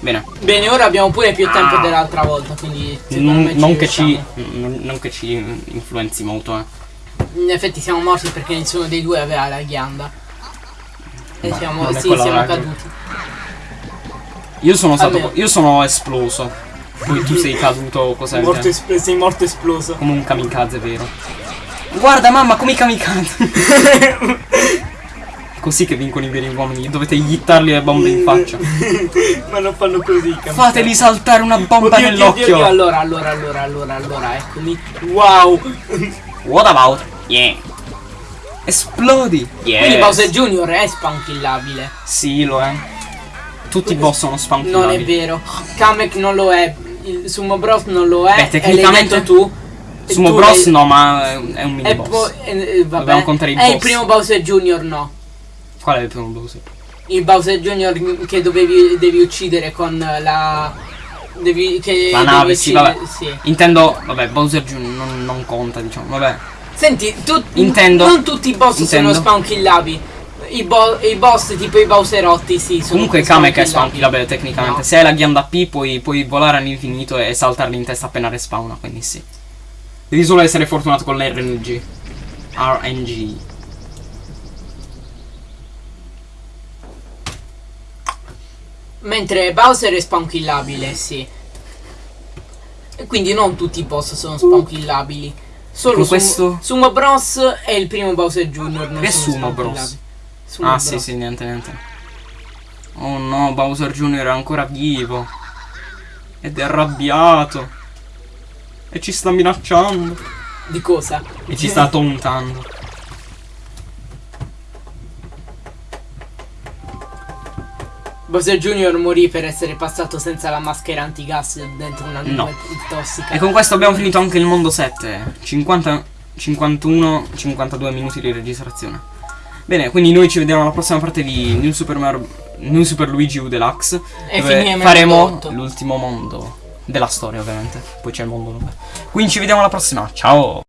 Speaker 1: Bene
Speaker 2: Bene, ora abbiamo pure più tempo
Speaker 1: Ah.
Speaker 2: dell'altra volta. Quindi
Speaker 1: non, non che ci non che ci influenzi molto, eh
Speaker 2: In effetti siamo morti perché nessuno dei due aveva la ghianda. E
Speaker 1: Ma
Speaker 2: siamo,
Speaker 1: è
Speaker 2: sì, siamo
Speaker 1: la-
Speaker 2: caduti.
Speaker 1: Io sono stato
Speaker 2: Almeno.
Speaker 1: Io sono esploso Poi tu sei caduto cos'è
Speaker 2: Morto sei morto esploso.
Speaker 1: Come un kamikaze vero Guarda mamma come i kamikaze Così che vincono i veri uomini Dovete gittarli le bombe in faccia
Speaker 2: Ma non fanno così,
Speaker 1: Fateli saltare una bomba nell'occhio
Speaker 2: allora, allora, allora, allora, allora, eccomi. Wow.
Speaker 1: What about Yeah Esplodi Yes
Speaker 2: Quindi Bowser Jr. è spankillabile.
Speaker 1: Sì lo è Tutti i boss sono
Speaker 2: Non è
Speaker 1: spankillabili
Speaker 2: vero. Kamek non lo è. Il Sumo Bros non lo è.
Speaker 1: Beh, tecnicamente-
Speaker 2: tu.
Speaker 1: Sumo
Speaker 2: tu
Speaker 1: Bros no ma è è un mini
Speaker 2: E
Speaker 1: boss
Speaker 2: eh, eh, vabbè.
Speaker 1: Dobbiamo contare i
Speaker 2: E il
Speaker 1: boss.
Speaker 2: primo Bowser Jr. no.
Speaker 1: Qual è il primo boss?
Speaker 2: Il Bowser Jr. che dovevi devi uccidere con la. Devi. Che
Speaker 1: La
Speaker 2: devi
Speaker 1: nave, sì, vabbè.
Speaker 2: sì.
Speaker 1: Intendo, vabbè, Bowser Jr. non, non conta, diciamo, vabbè.
Speaker 2: Senti, tu,
Speaker 1: Intendo.
Speaker 2: non tutti i boss
Speaker 1: Intendo.
Speaker 2: sono spawnkillabili. I, bo- I boss tipo i Bowserotti sì sono
Speaker 1: Comunque Kamek è
Speaker 2: spawnkillabili.
Speaker 1: spawnkillabile tecnicamente.
Speaker 2: No.
Speaker 1: Se hai la ghianda P puoi, puoi volare all'infinito e saltarli in testa appena respawna, quindi sì. Devi solo essere fortunato con l'RNG. RNG.
Speaker 2: Mentre Bowser è spawnkillabile, sì. E quindi non tutti i boss sono spawnkillabili. Solo
Speaker 1: Con questo-
Speaker 2: Sumo Bros e il primo Bowser Jr.
Speaker 1: Che Sumo Bros?
Speaker 2: Sumo
Speaker 1: Ah,
Speaker 2: Bros.
Speaker 1: sì, sì, niente, niente. Oh no, Bowser Jr. è ancora vivo. Ed è arrabbiato. E ci sta minacciando.
Speaker 2: Di cosa?
Speaker 1: E ci sta tauntando.
Speaker 2: Bowser Jr. morì per essere passato senza la maschera antigas dentro una
Speaker 1: No.
Speaker 2: nube tossica.
Speaker 1: E con questo abbiamo finito anche il mondo 7. 50, 51, 52 minuti di registrazione. Bene, quindi noi ci vediamo alla prossima parte di New Super, Mario, New Super Luigi U Deluxe.
Speaker 2: E
Speaker 1: faremo l'ultimo mondo della storia, ovviamente. Poi c'è il mondo 9. Quindi ci vediamo alla prossima. Ciao!